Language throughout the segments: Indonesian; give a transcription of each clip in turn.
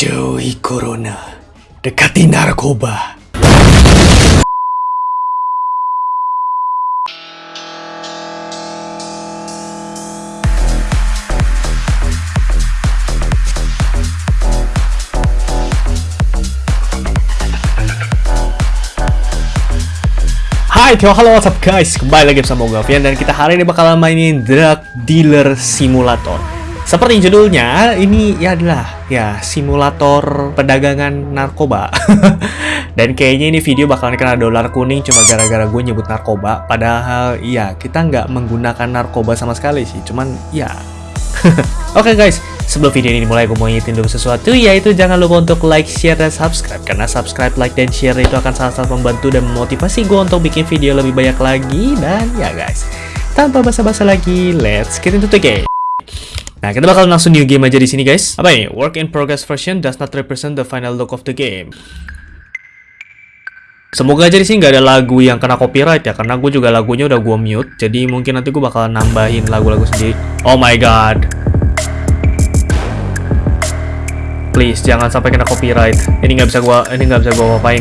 Jauhi corona, dekati narkoba. Hai, halo, what's up guys? Kembali lagi bersama gue Gavian dan kita hari ini bakalan mainin Drug Dealer Simulator. Seperti judulnya, ini ya adalah ya simulator perdagangan narkoba. dan kayaknya ini video bakalan kena dolar kuning cuma gara-gara gue nyebut narkoba. Padahal iya, kita nggak menggunakan narkoba sama sekali sih. Cuman ya. Oke okay, guys, Sebelum video ini dimulai, gue mau ngingetin dulu sesuatu, yaitu jangan lupa untuk like, share, dan subscribe. Karena subscribe, like, dan share itu akan sangat-sangat membantu dan memotivasi gue untuk bikin video lebih banyak lagi. Dan ya guys, tanpa basa-basa lagi, let's get into the game. Nah, kita bakal langsung new game aja di sini guys. Apa ini? Work in progress version does not represent the final look of the game. Semoga aja di sini nggak ada lagu yang kena copyright ya, karena gue juga lagunya udah gue mute. Jadi mungkin nanti gue bakal nambahin lagu-lagu sendiri. Oh my god. Please, jangan sampai kena copyright. Ini nggak bisa gua, ini nggak bisa gua apain.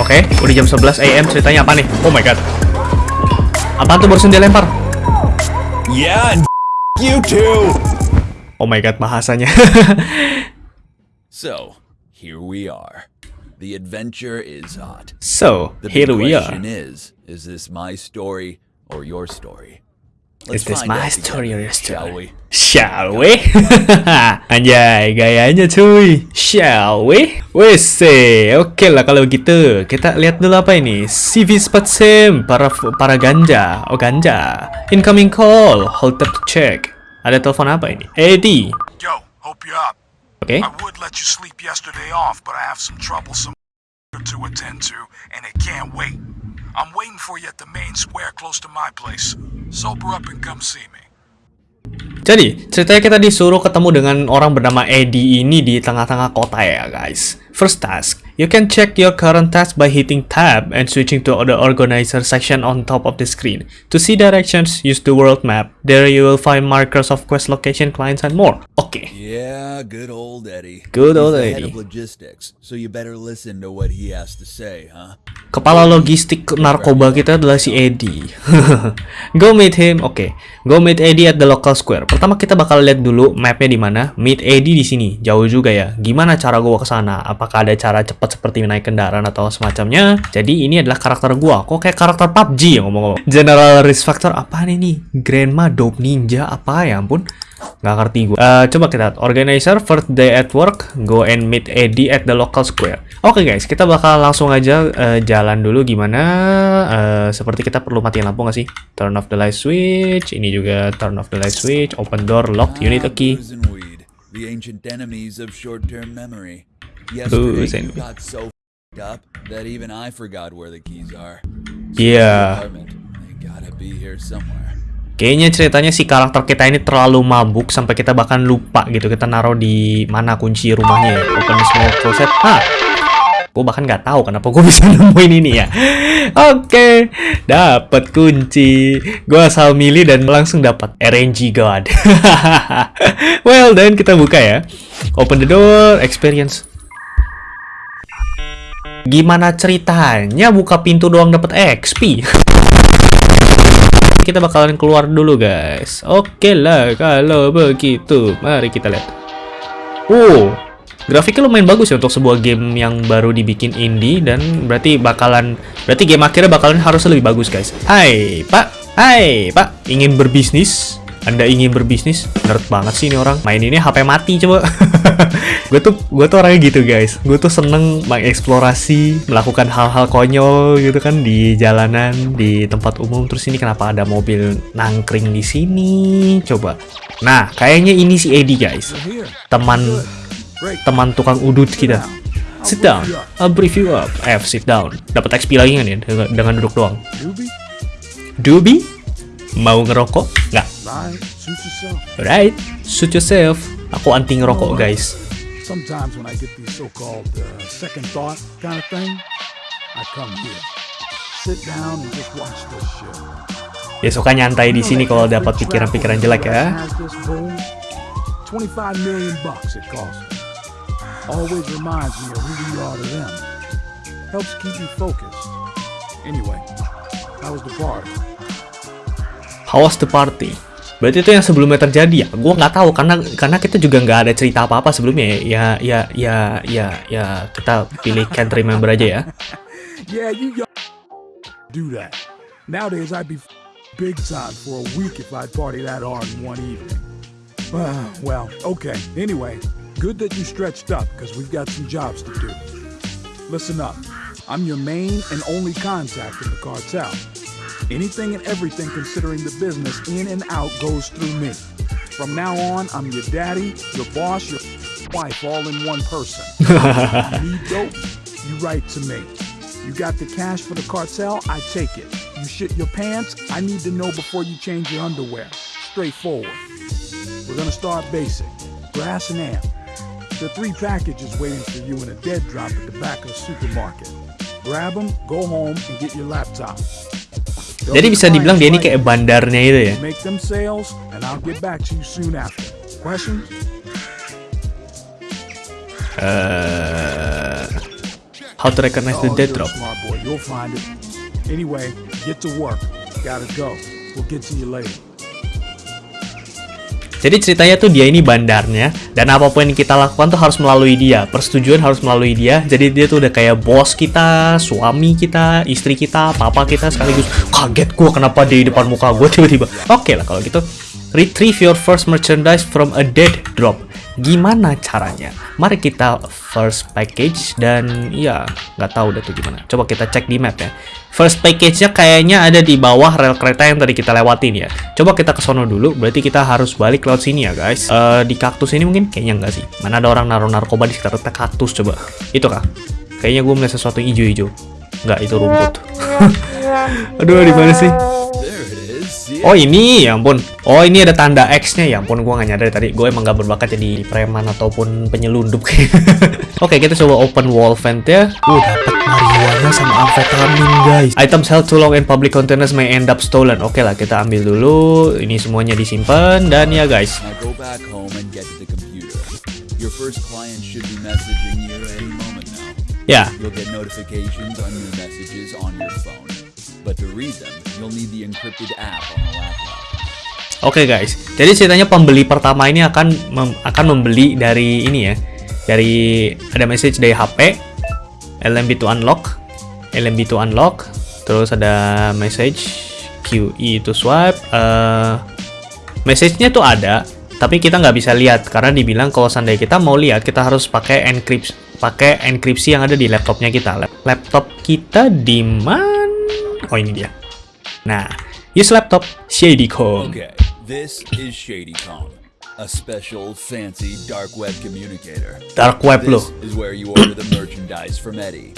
Oke, okay, udah jam 11 AM ceritanya apa nih? Oh my god. Apa tuh barusan dia lempar? Yeah, you too. Oh my god, bahasanya. so, here we are. The adventure is hot. So, the here we are. The question is, is this my story or your story? Is this my story or your story? Shall we? Anjay, gayanya cuy. Shall we? Wes, oke okay lah kalau gitu. Kita lihat dulu apa ini. CV spot sim para para ganja. Oh ganja. Incoming call. Hold up to check. Ada telepon apa ini? Eddie. Yo, hope you up. Oke. Okay. I would let you sleep yesterday off, but I have some troublesome to attend to, and it can't wait. I'm waiting for you at the main square close to my place. Sober up and come see me. Jadi, ceritanya kita disuruh ketemu dengan orang bernama Eddie ini di tengah-tengah kota ya, guys. First task, you can check your current task by hitting tab and switching to the organizer section on top of the screen. To see directions, use the world map. There you will find markers of quest location, clients, and more. Oke. Okay. Yeah, good old Eddie. Good old He's Eddie. Head of logistics, so you better listen to what he has to say, huh? Kepala logistik narkoba kita adalah si Eddie. Go meet him. Oke. Okay. Go meet Eddie at the local square. Pertama kita bakal lihat dulu mapnya di mana. Meet Eddie di sini. Jauh juga ya. Gimana cara gua ke sana? Apa apakah ada cara seperti naik kendaraan atau semacamnya. Jadi ini adalah karakter gua. Kok kayak karakter PUBG ya ngomong-ngomong. General Risk Factor apa ini? Grandma Dope Ninja apa ya ampun. Nggak ngerti gue. Uh, coba kita lihat. Organizer first day at work. Go and meet Eddie at the local square. Oke okay guys, kita bakal langsung aja uh, jalan dulu gimana. Uh, seperti kita perlu matiin lampu nggak sih? Turn off the light switch. Ini juga turn off the light switch. Open door. You need a key. The ancient enemies of short-term memory. So up that even I forgot where the keys are. Iya. Kayaknya ceritanya si karakter kita ini terlalu mabuk sampai kita bahkan lupa gitu kita naruh di mana kunci rumahnya ya. Open small closet. Ah, gue bahkan nggak tahu kenapa gue bisa nemuin ini ya. Oke, okay. dapat kunci. Gue asal milih dan langsung dapat RNG God. well, dan kita buka ya. Open the door, experience Gimana ceritanya buka pintu doang dapat XP? kita bakalan keluar dulu guys. Oke lah kalau begitu. Mari kita lihat. Oh, grafiknya lumayan bagus ya untuk sebuah game yang baru dibikin indie dan berarti bakalan berarti game akhirnya bakalan harus lebih bagus guys. Hai, Pak. Hai, Pak. Ingin berbisnis? Anda ingin berbisnis? Nerd banget sih ini orang. Main ini HP mati coba. gue tuh gue tuh orangnya gitu guys. Gue tuh seneng mengeksplorasi, melakukan hal-hal konyol gitu kan di jalanan, di tempat umum. Terus ini kenapa ada mobil nangkring di sini? Coba. Nah, kayaknya ini si Eddie guys. Teman teman tukang udut kita. Sit down. I'll brief you up. F, sit down. Dapat XP lagi kan ya dengan duduk doang. Dubi? Mau ngerokok? Nggak. Alright, suit yourself. Aku anti ngerokok, guys. Sometimes when I get these so-called uh, second thought kind of thing, I come here, sit down and just watch this shit. Ya suka nyantai di sini kalau dapat pikiran-pikiran jelek ya. Has this boom? 25 million bucks it cost me. Always reminds me of who we are to them. Helps keep me focused. Anyway, how was the party? How was the party? Berarti itu yang sebelumnya terjadi ya? Gua nggak tahu karena karena kita juga nggak ada cerita apa-apa sebelumnya ya. Ya ya ya ya kita pilih can't remember aja ya. Yeah, you do that. Nowadays, I'd be f- big time for a week if I'd party that hard in one evening. Well, okay. Anyway, good that you stretched up because we've got some jobs to do. Listen up. I'm your main and only contact in the cartel. Anything and everything considering the business in and out goes through me. From now on, I'm your daddy, your boss, your wife, all in one person. you need dope, you write to me. You got the cash for the cartel, I take it. You shit your pants, I need to know before you change your underwear. Straightforward. We're gonna start basic. Grass and amp. There are three packages waiting for you in a dead drop at the back of the supermarket. Grab them, go home, and get your laptop. Jadi bisa dibilang dia ini kayak bandarnya itu ya. Uh, how to recognize the Oh, dead drop? Anyway, get to work. Gotta go. We'll get to you later. Jadi ceritanya tuh dia ini bandarnya dan apa pun yang kita lakukan tuh harus melalui dia. Persetujuan harus melalui dia. Jadi dia tuh udah kayak bos kita, suami kita, istri kita, papa kita sekaligus. Kaget gua kenapa di depan muka gua tiba-tiba. Oke lah kalau gitu. Retrieve your first merchandise from a dead drop. Gimana caranya? Mari kita first package dan ya nggak tahu deh tuh gimana. Coba kita cek di map ya. First package-nya kayaknya ada di bawah rel kereta yang tadi kita lewatin ya. Coba kita ke sono dulu, berarti kita harus balik lewat sini ya guys. Eh di kaktus ini mungkin kayaknya nggak sih. Mana ada orang naruh narkoba di sekitar kaktus coba. Itu kah? Kayaknya gue melihat sesuatu hijau-hijau. Nggak, itu rumput. Aduh, di mana sih? Oh ini, ya ampun. Oh ini ada tanda X-nya, ya ampun. Gue nggak nyadar tadi. Gue emang gak berbakat jadi preman ataupun penyelundup. Oke, kita coba open wall vent ya. Uh, dapat marijuana sama amfetamin guys. Items held too long in public containers may end up stolen. Oke lah, kita ambil dulu. Ini semuanya disimpan dan ya guys. Now go back home and get to the computer. Your first client should be messaging you any moment now. Ya, You'll But to read you'll need the encrypted app on the laptop. Oke guys, jadi ceritanya pembeli pertama ini akan mem- akan membeli dari ini ya, dari ada message dari HP, LMB to unlock, LMB to unlock, terus ada message QE to swipe, eh message-nya tuh ada, tapi kita nggak bisa lihat karena dibilang kalau seandainya kita mau lihat kita harus pakai enkripsi, pakai enkripsi yang ada di laptopnya kita. Lap- Laptop kita di mana? Oh ini dia. Nah, use laptop Shady Code. Okay, this is ShadyCom, a special, fancy dark web communicator. Dark web loh. This is where you order the merchandise from Eddie.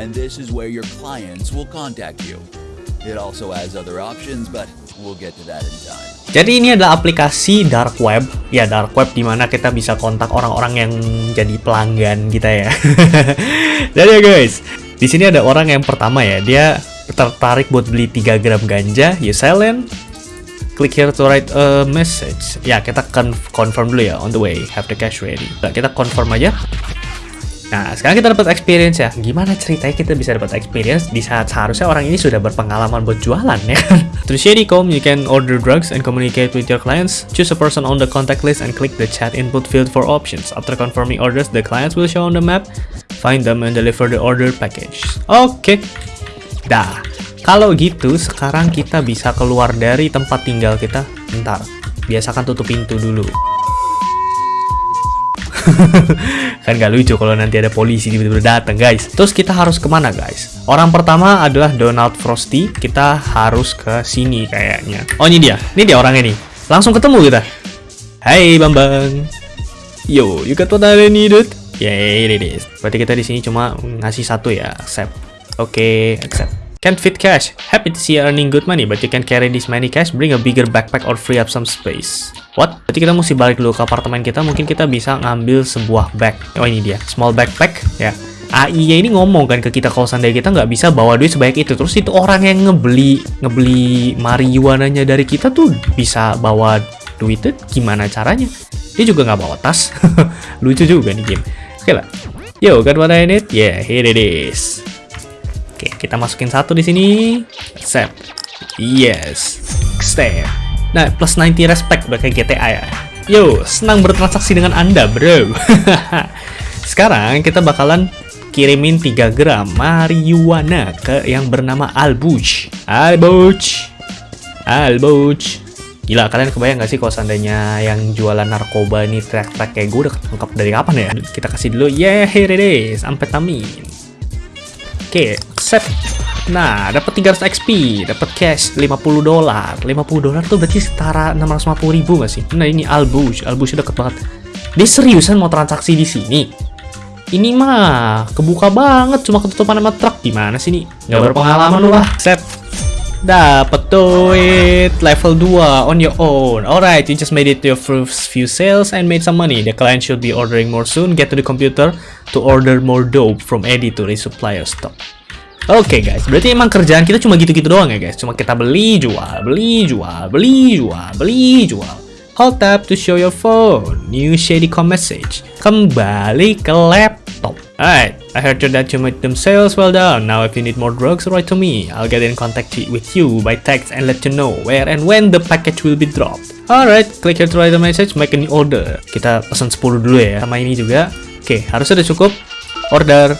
And this is where your clients will contact you. It also has other options, but we'll get to that in time. Jadi ini adalah aplikasi dark web, ya dark web di mana kita bisa kontak orang-orang yang jadi pelanggan kita ya. Jadi ya guys, di sini ada orang yang pertama ya, dia tertarik buat beli 3 gram ganja, you silent, click here to write a message. Ya kita kan confirm dulu ya, on the way, have the cash ready. Nah, kita confirm aja. Nah, sekarang kita dapat experience ya. Gimana ceritanya kita bisa dapat experience di saat seharusnya orang ini sudah berpengalaman buat jualan ya kan? Through Shadycom, you can order drugs and communicate with your clients. Choose a person on the contact list and click the chat input field for options. After confirming orders, the clients will show on the map. Find them and deliver the order package. Oke. Dah. Kalau gitu, sekarang kita bisa keluar dari tempat tinggal kita. Bentar. Biasakan tutup pintu dulu. kan gak lucu kalau nanti ada polisi tiba-tiba datang guys. Terus kita harus ke mana guys? Orang pertama adalah Donald Frosty. Kita harus ke sini kayaknya. Oh ini dia. Ini dia orangnya nih. Langsung ketemu kita. Hai Bambang. Yo you got what I needed? Yeah it is. Berarti kita di sini cuma ngasih satu ya accept. Oke accept Can't fit cash. Happy to see you earning good money, but you can carry this many cash. Bring a bigger backpack or free up some space. What? Berarti kita mesti balik dulu ke apartemen kita. Mungkin kita bisa ngambil sebuah bag. Oh ini dia, small backpack. Ya. AI-nya ini ngomong kan ke kita kalau seandainya kita nggak bisa bawa duit sebanyak itu. Terus itu orang yang ngebeli ngebeli marijuananya dari kita tuh bisa bawa duitnya gimana caranya? Dia juga nggak bawa tas. Lucu juga nih game. Oke lah. Yo, got what I need? Yeah, here it is. Oke, kita masukin satu di sini. Accept. Yes. Stay. Nah, plus 90 respect udah kayak GTA ya. Yo, senang bertransaksi dengan Anda, bro. Sekarang kita bakalan kirimin 3 gram marijuana ke yang bernama Albuch. Albuch. Albuch. Gila, kalian kebayang gak sih kalau seandainya yang jualan narkoba ini track-track kayak gue udah ketangkap dari kapan ya? Kita kasih dulu, yeah, here it is, amfetamin. Oke, set. Nah, dapat 300 XP, dapat cash 50 dolar. 50 dolar tuh berarti setara 650 ribu gak sih? Nah, ini Albuch, Albuch deket banget. Dia seriusan mau transaksi di sini? Ini mah kebuka banget, cuma ketutupan sama truk. Gimana sih nih? Gak berpengalaman lu lah. Set. Dapat duit level 2 on your own. Alright, you just made it to your first few sales and made some money. The client should be ordering more soon. Get to the computer to order more dope from Eddie to resupply your stock. Oke guys, berarti emang kerjaan kita cuma gitu-gitu doang ya guys. Cuma kita beli, jual, beli, jual, beli, jual, beli, jual. Hold tab to show your phone. New Shadycom message. Kembali ke laptop. Alright, I heard that you made them sales well done. Now if you need more drugs, write to me. I'll get in contact with you by text and let you know where and when the package will be dropped. Alright, click here to write the message, make a new order. Kita pesan 10 dulu ya, sama ini juga. Oke, harusnya udah cukup. Order.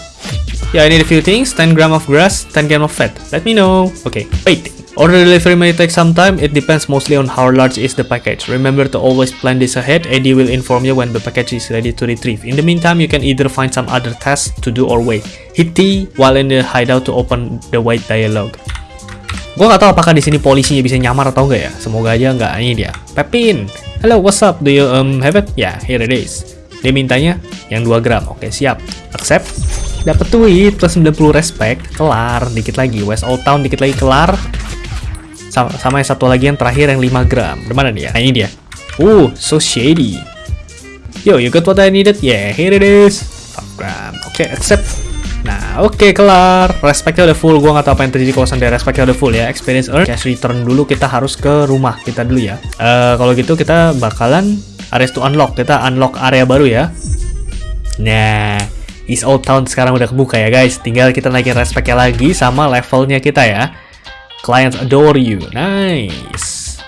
Yeah, I need a few things. 10 gram of grass, 10 gram of fat. Let me know. Okay, waiting. Order delivery may take some time. It depends mostly on how large is the package. Remember to always plan this ahead. Eddie will inform you when the package is ready to retrieve. In the meantime, you can either find some other tasks to do or wait. Hit T while in the hideout to open the white dialogue. Gue gak tahu apakah di sini polisinya bisa nyamar atau enggak ya. Semoga aja enggak. Ini dia. Pepin. Hello, what's up? Do you um have it? Yeah, here it is. Dia mintanya yang 2 gram. Oke, siap. Accept. Dapat duit plus 90 respect. Kelar. Dikit lagi. West Old Town dikit lagi kelar. Sama, sama yang satu lagi yang terakhir yang 5 gram. Di mana dia? Nah, ini dia. Uh, so shady. Yo, you got what I needed? Yeah, here it is. 5 gram. Oke, accept. Nah, oke kelar. Respectnya udah full. Gua nggak tahu apa yang terjadi kalau sampai respectnya udah full ya. Experience earn. Cash return dulu. Kita harus ke rumah kita dulu ya. Eh, kalau gitu kita bakalan areas to unlock. Kita unlock area baru ya. Nah, East Old Town sekarang udah kebuka ya guys. Tinggal kita naikin respectnya lagi sama levelnya kita ya. Clients adore you. Nice.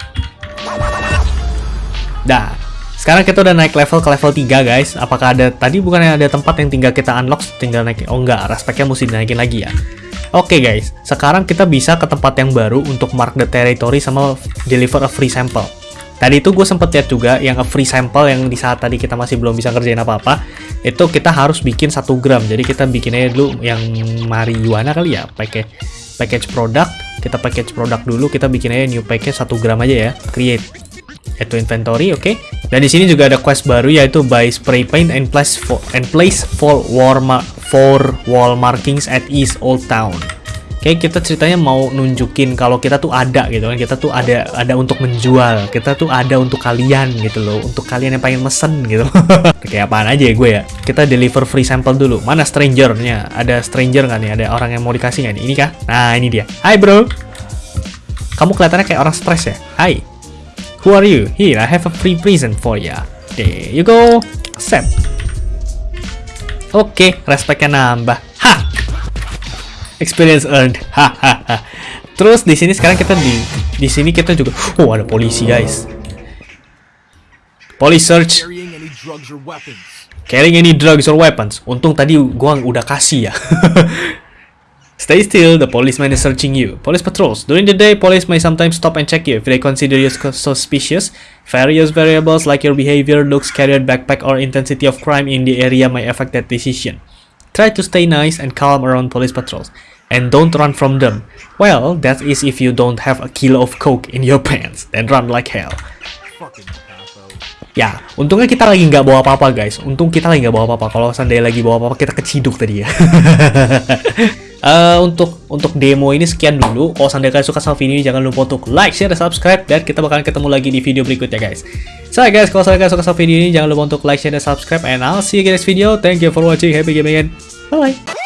Dah. Sekarang kita udah naik level ke level 3 guys. Apakah ada tadi bukannya ada tempat yang tinggal kita unlock tinggal naik Oh enggak, respectnya mesti dinaikin lagi ya. Oke okay, guys, sekarang kita bisa ke tempat yang baru untuk mark the territory sama deliver a free sample. Tadi itu gue sempet lihat juga yang a free sample yang di saat tadi kita masih belum bisa ngerjain apa-apa, itu kita harus bikin satu gram. Jadi kita bikinnya dulu yang marijuana kali ya, pakai package product kita package produk dulu. Kita bikin aja new package 1 gram aja ya. Create. Itu inventory oke? Okay? dan di sini juga ada quest baru yaitu buy spray paint and place for and place for wall for wall markings at East Old Town Okay, kita ceritanya mau nunjukin kalau kita tuh ada gitu kan. Kita tuh ada ada untuk menjual. Kita tuh ada untuk kalian gitu loh. Untuk kalian yang pengen mesen gitu. Kayak apaan aja ya gue ya. Kita deliver free sample dulu. Mana strangernya? Ada stranger nggak nih? Ada orang yang mau dikasih nggak nih? Ini kah? Nah, ini dia. Hai bro. Kamu kelihatannya kayak orang stres ya? Hai. Who are you? Here, I have a free present for ya. There you go. Accept. Oke, okay, respectnya nambah. Experience earned. Hahaha. Terus di sini sekarang kita di di sini kita juga oh ada polisi guys. Police search. Carrying any drugs or weapons. Untung tadi gua udah kasih ya. Stay still, the policeman is searching you. Police patrols. During the day, police may sometimes stop and check you if they consider you suspicious. Various variables like your behavior, looks, carrier backpack, or intensity of crime in the area may affect that decision. Try to stay nice and calm around police patrols. And don't run from them. Well, that is if you don't have a kilo of coke in your pants. Then run like hell. Ya, untungnya kita lagi nggak bawa apa-apa guys. Untung kita lagi nggak bawa apa-apa. Kalau seandainya lagi bawa apa-apa, kita keciduk tadi ya. uh, untuk untuk demo ini sekian dulu. Kalau seandainya kalian suka sama video ini, jangan lupa untuk like, share, dan subscribe. Dan kita bakalan ketemu lagi di video berikutnya guys. So guys, kalau kalian suka sama video ini, jangan lupa untuk like, share, dan subscribe. And I'll see you guys next video. Thank you for watching. Happy gaming and Bye-bye.